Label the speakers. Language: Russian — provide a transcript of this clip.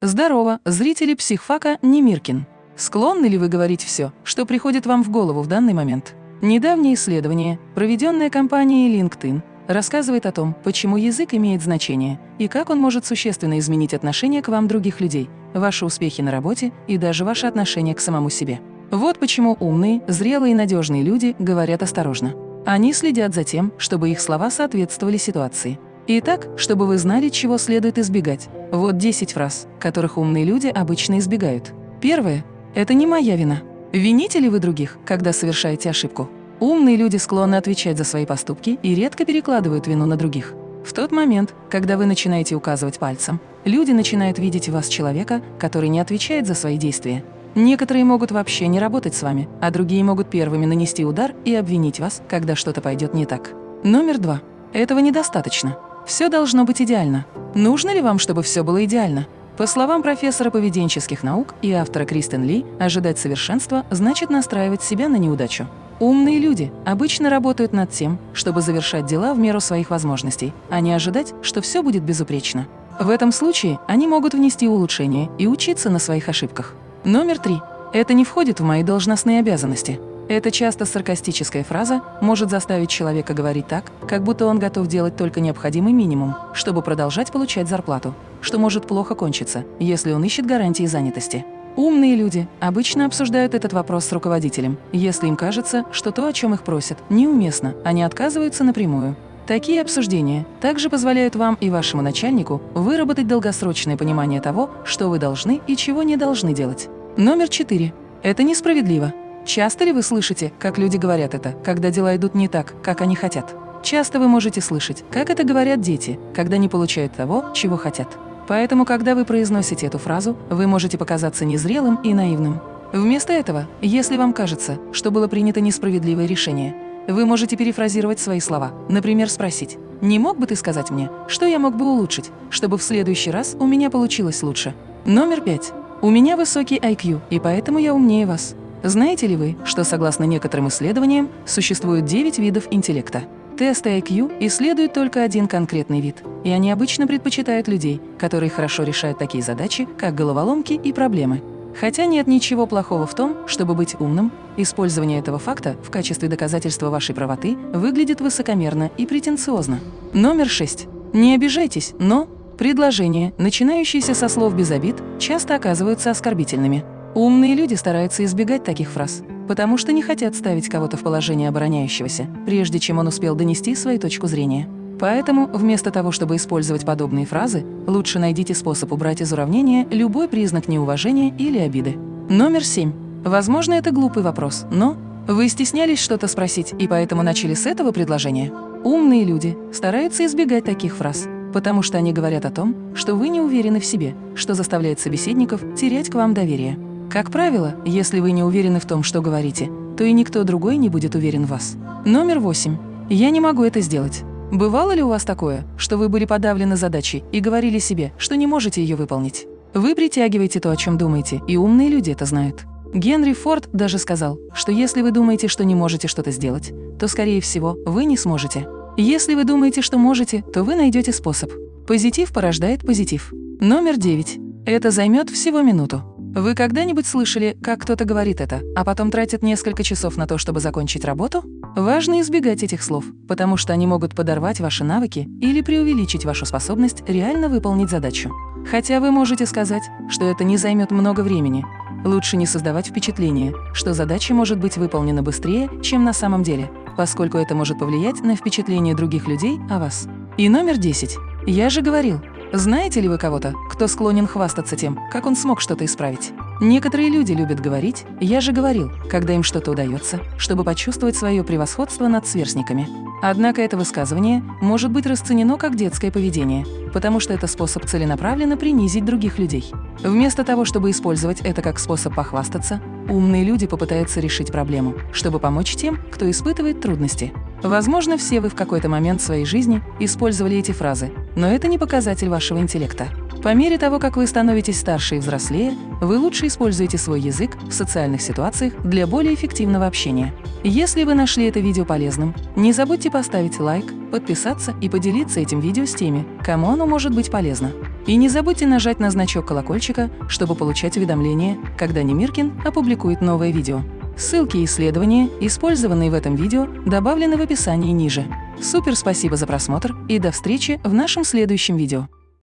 Speaker 1: Здорово, зрители психфака Немиркин. Склонны ли вы говорить все, что приходит вам в голову в данный момент? Недавнее исследование, проведенное компанией LinkedIn, рассказывает о том, почему язык имеет значение и как он может существенно изменить отношение к вам других людей, ваши успехи на работе и даже ваше отношение к самому себе. Вот почему умные, зрелые и надежные люди говорят осторожно. Они следят за тем, чтобы их слова соответствовали ситуации. Итак, чтобы вы знали, чего следует избегать. Вот 10 фраз, которых умные люди обычно избегают. Первое – это не моя вина. Вините ли вы других, когда совершаете ошибку? Умные люди склонны отвечать за свои поступки и редко перекладывают вину на других. В тот момент, когда вы начинаете указывать пальцем, люди начинают видеть в вас человека, который не отвечает за свои действия. Некоторые могут вообще не работать с вами, а другие могут первыми нанести удар и обвинить вас, когда что-то пойдет не так. Номер два. Этого недостаточно. Все должно быть идеально. Нужно ли вам, чтобы все было идеально? По словам профессора поведенческих наук и автора Кристен Ли, ожидать совершенства значит настраивать себя на неудачу. Умные люди обычно работают над тем, чтобы завершать дела в меру своих возможностей, а не ожидать, что все будет безупречно. В этом случае они могут внести улучшения и учиться на своих ошибках. Номер три. Это не входит в мои должностные обязанности. Эта часто саркастическая фраза может заставить человека говорить так, как будто он готов делать только необходимый минимум, чтобы продолжать получать зарплату, что может плохо кончиться, если он ищет гарантии занятости. Умные люди обычно обсуждают этот вопрос с руководителем, если им кажется, что то, о чем их просят, неуместно, они отказываются напрямую. Такие обсуждения также позволяют вам и вашему начальнику выработать долгосрочное понимание того, что вы должны и чего не должны делать. Номер четыре. Это несправедливо. Часто ли вы слышите, как люди говорят это, когда дела идут не так, как они хотят? Часто вы можете слышать, как это говорят дети, когда не получают того, чего хотят. Поэтому, когда вы произносите эту фразу, вы можете показаться незрелым и наивным. Вместо этого, если вам кажется, что было принято несправедливое решение, вы можете перефразировать свои слова, например, спросить «Не мог бы ты сказать мне, что я мог бы улучшить, чтобы в следующий раз у меня получилось лучше?» Номер пять. У меня высокий IQ, и поэтому я умнее вас. Знаете ли вы, что согласно некоторым исследованиям существует 9 видов интеллекта? Тесты IQ исследуют только один конкретный вид, и они обычно предпочитают людей, которые хорошо решают такие задачи, как головоломки и проблемы. Хотя нет ничего плохого в том, чтобы быть умным, использование этого факта в качестве доказательства вашей правоты выглядит высокомерно и претенциозно. Номер 6. Не обижайтесь, но предложения, начинающиеся со слов без обид, часто оказываются оскорбительными. Умные люди стараются избегать таких фраз, потому что не хотят ставить кого-то в положение обороняющегося, прежде чем он успел донести свою точку зрения. Поэтому, вместо того, чтобы использовать подобные фразы, лучше найдите способ убрать из уравнения любой признак неуважения или обиды. Номер семь. Возможно, это глупый вопрос, но вы стеснялись что-то спросить и поэтому начали с этого предложения? Умные люди стараются избегать таких фраз, потому что они говорят о том, что вы не уверены в себе, что заставляет собеседников терять к вам доверие. Как правило, если вы не уверены в том, что говорите, то и никто другой не будет уверен в вас. Номер восемь. Я не могу это сделать. Бывало ли у вас такое, что вы были подавлены задачей и говорили себе, что не можете ее выполнить? Вы притягиваете то, о чем думаете, и умные люди это знают. Генри Форд даже сказал, что если вы думаете, что не можете что-то сделать, то, скорее всего, вы не сможете. Если вы думаете, что можете, то вы найдете способ. Позитив порождает позитив. Номер девять. Это займет всего минуту. Вы когда-нибудь слышали, как кто-то говорит это, а потом тратит несколько часов на то, чтобы закончить работу? Важно избегать этих слов, потому что они могут подорвать ваши навыки или преувеличить вашу способность реально выполнить задачу. Хотя вы можете сказать, что это не займет много времени. Лучше не создавать впечатление, что задача может быть выполнена быстрее, чем на самом деле, поскольку это может повлиять на впечатление других людей о вас. И номер 10. Я же говорил, знаете ли вы кого-то, кто склонен хвастаться тем, как он смог что-то исправить? Некоторые люди любят говорить «я же говорил», когда им что-то удается, чтобы почувствовать свое превосходство над сверстниками. Однако это высказывание может быть расценено как детское поведение, потому что это способ целенаправленно принизить других людей. Вместо того, чтобы использовать это как способ похвастаться, умные люди попытаются решить проблему, чтобы помочь тем, кто испытывает трудности. Возможно, все вы в какой-то момент своей жизни использовали эти фразы, но это не показатель вашего интеллекта. По мере того, как вы становитесь старше и взрослее, вы лучше используете свой язык в социальных ситуациях для более эффективного общения. Если вы нашли это видео полезным, не забудьте поставить лайк, подписаться и поделиться этим видео с теми, кому оно может быть полезно. И не забудьте нажать на значок колокольчика, чтобы получать уведомления, когда Немиркин опубликует новое видео. Ссылки и исследования, использованные в этом видео, добавлены в описании ниже. Супер спасибо за просмотр и до встречи в нашем следующем видео.